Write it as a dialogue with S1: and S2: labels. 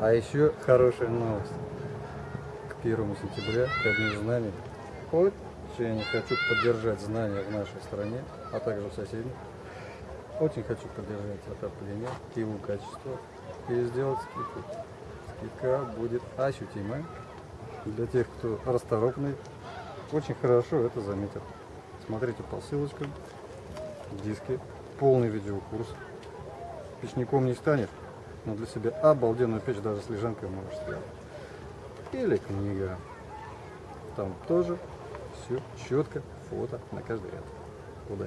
S1: А еще хорошая новость. К 1 сентября, ко дню знаний, очень хочу поддержать знания в нашей стране, а также в соседних. Очень хочу поддержать отопление, его качество и сделать скидку. Скидка будет ощутимая для тех, кто расторопный. Очень хорошо это заметил. Смотрите по ссылочкам, диски, полный видеокурс. Печником не станешь, но для себя обалденную печь даже с лежанкой можешь сделать. Или книга. Там тоже все четко, фото на каждый ряд. Удачи!